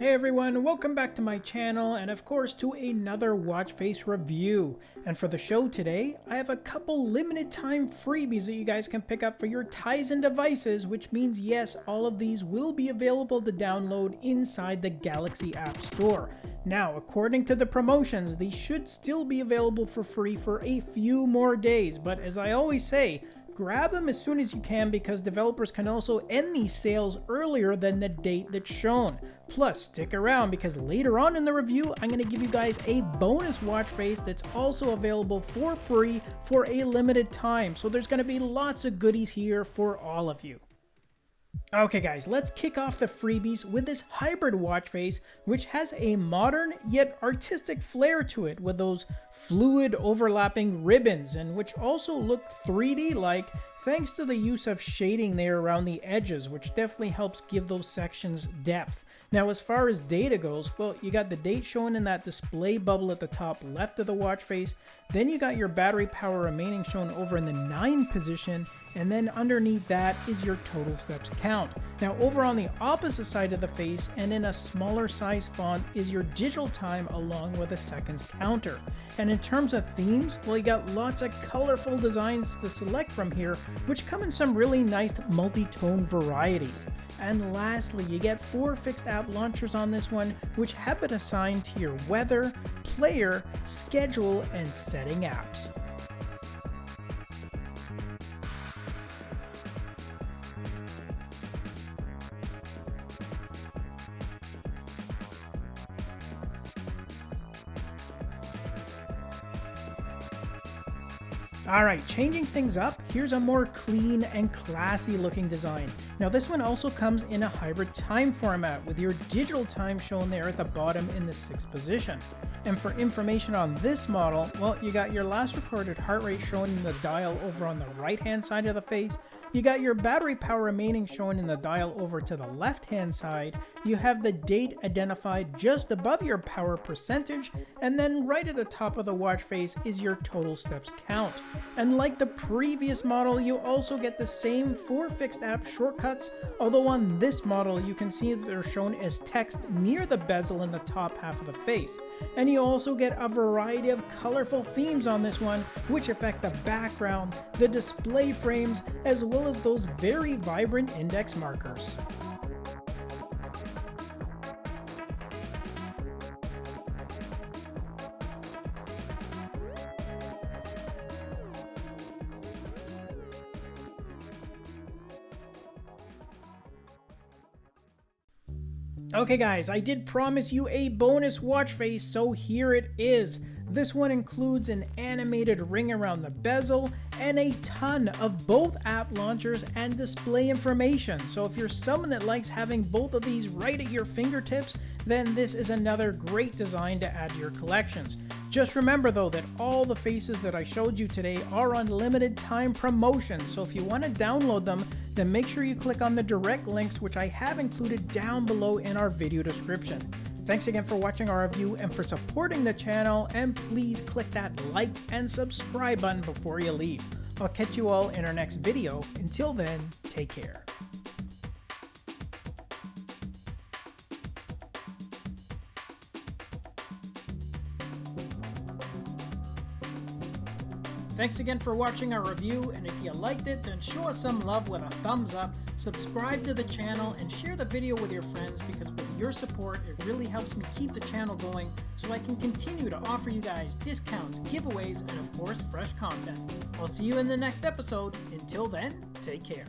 Hey everyone, welcome back to my channel and of course to another watch face review. And for the show today, I have a couple limited time freebies that you guys can pick up for your Tizen devices, which means yes, all of these will be available to download inside the Galaxy App Store. Now, according to the promotions, these should still be available for free for a few more days, but as I always say, grab them as soon as you can because developers can also end these sales earlier than the date that's shown. Plus, stick around because later on in the review, I'm going to give you guys a bonus watch face that's also available for free for a limited time. So there's going to be lots of goodies here for all of you. Okay guys, let's kick off the freebies with this hybrid watch face, which has a modern yet artistic flair to it with those fluid overlapping ribbons and which also look 3D like thanks to the use of shading there around the edges, which definitely helps give those sections depth. Now, as far as data goes, well, you got the date shown in that display bubble at the top left of the watch face. Then you got your battery power remaining shown over in the 9 position. And then underneath that is your total steps count. Now over on the opposite side of the face and in a smaller size font is your digital time along with a seconds counter. And in terms of themes, well you got lots of colorful designs to select from here which come in some really nice multi-tone varieties. And lastly, you get four fixed app launchers on this one, which have been assigned to your weather, player, schedule, and setting apps. Alright, changing things up, here's a more clean and classy looking design. Now this one also comes in a hybrid time format with your digital time shown there at the bottom in the 6th position. And for information on this model, well you got your last recorded heart rate shown in the dial over on the right hand side of the face, you got your battery power remaining shown in the dial over to the left hand side, you have the date identified just above your power percentage, and then right at the top of the watch face is your total steps count. And like the previous model, you also get the same four fixed app shortcuts, although on this model you can see they're shown as text near the bezel in the top half of the face. And you also get a variety of colorful themes on this one, which affect the background, the display frames, as well as those very vibrant index markers. Okay guys, I did promise you a bonus watch face, so here it is. This one includes an animated ring around the bezel and a ton of both app launchers and display information. So if you're someone that likes having both of these right at your fingertips, then this is another great design to add to your collections. Just remember though that all the faces that I showed you today are on limited time promotion, so if you want to download them, then make sure you click on the direct links which I have included down below in our video description. Thanks again for watching our review and for supporting the channel, and please click that like and subscribe button before you leave. I'll catch you all in our next video. Until then, take care. Thanks again for watching our review, and if you liked it, then show us some love with a thumbs up, subscribe to the channel, and share the video with your friends because with your support, it really helps me keep the channel going so I can continue to offer you guys discounts, giveaways, and of course, fresh content. I'll see you in the next episode. Until then, take care.